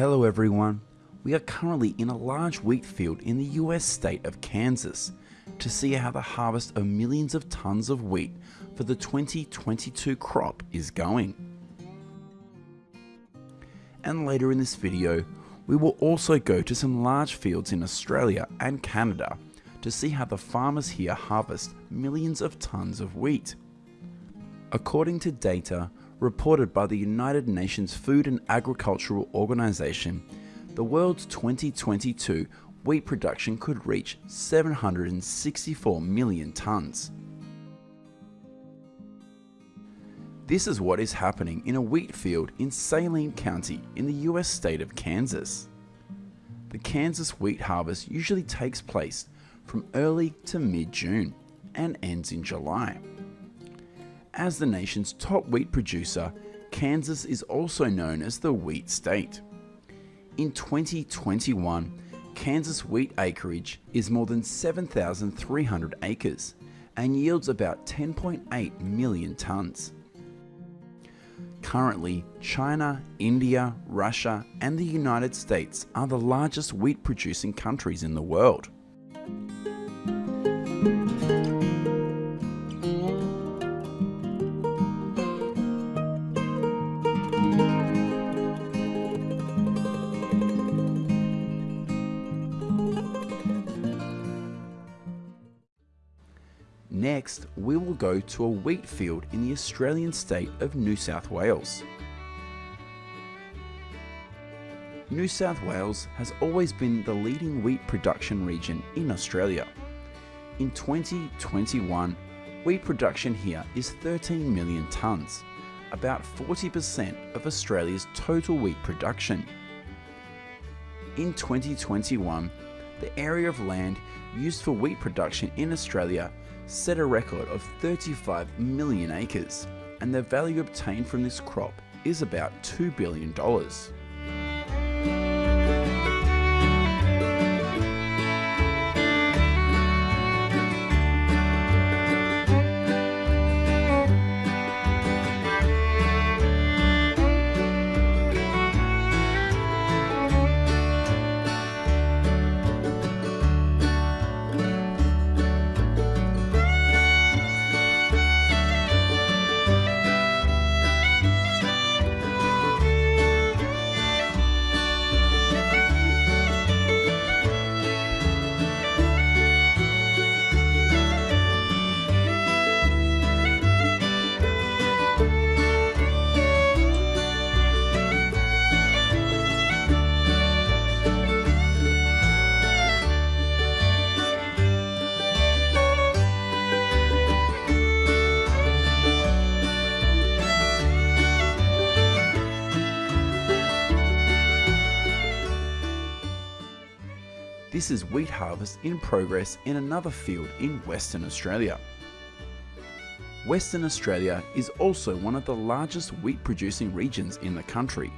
Hello everyone. We are currently in a large wheat field in the US state of Kansas to see how the harvest of millions of tons of wheat for the 2022 crop is going. And later in this video, we will also go to some large fields in Australia and Canada to see how the farmers here harvest millions of tons of wheat. According to data reported by the United Nations Food and Agricultural Organization, the world's 2022 wheat production could reach 764 million tonnes. This is what is happening in a wheat field in Saline County in the US state of Kansas. The Kansas wheat harvest usually takes place from early to mid-June and ends in July. As the nation's top wheat producer, Kansas is also known as the wheat state. In 2021, Kansas wheat acreage is more than 7,300 acres and yields about 10.8 million tonnes. Currently, China, India, Russia and the United States are the largest wheat producing countries in the world. Next, we will go to a wheat field in the Australian state of New South Wales. New South Wales has always been the leading wheat production region in Australia. In 2021, wheat production here is 13 million tonnes, about 40% of Australia's total wheat production. In 2021, the area of land used for wheat production in Australia set a record of 35 million acres, and the value obtained from this crop is about $2 billion. This is wheat harvest in progress in another field in Western Australia. Western Australia is also one of the largest wheat producing regions in the country,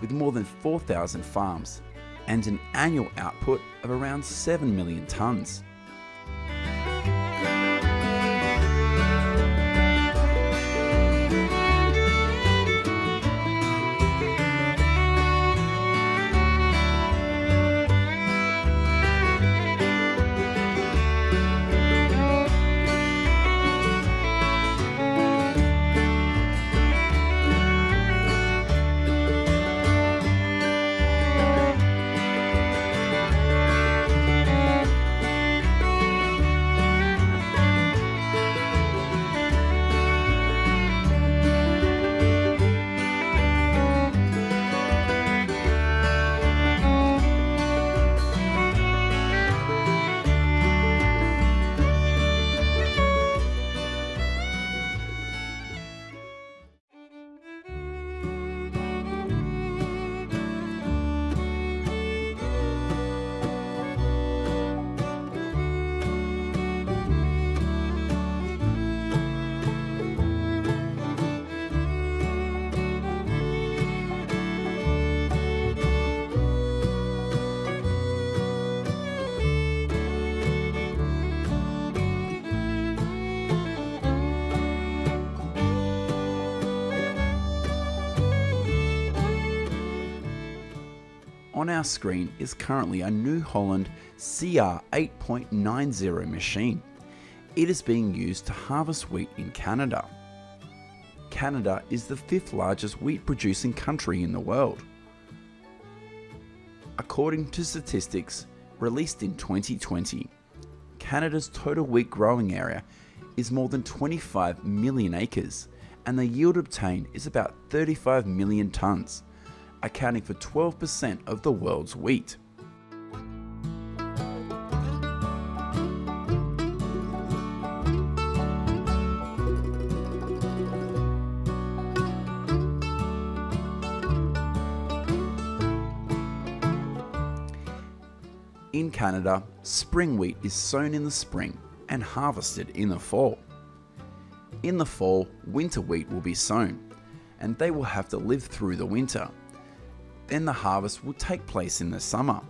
with more than 4,000 farms and an annual output of around 7 million tonnes. On our screen is currently a New Holland CR 8.90 machine. It is being used to harvest wheat in Canada. Canada is the fifth largest wheat producing country in the world. According to statistics released in 2020, Canada's total wheat growing area is more than 25 million acres and the yield obtained is about 35 million tonnes, accounting for 12% of the world's wheat. In Canada, spring wheat is sown in the spring and harvested in the fall. In the fall, winter wheat will be sown, and they will have to live through the winter. Then the harvest will take place in the summer.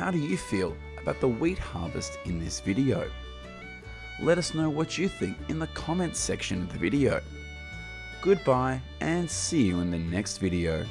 How do you feel about the wheat harvest in this video? Let us know what you think in the comments section of the video. Goodbye and see you in the next video.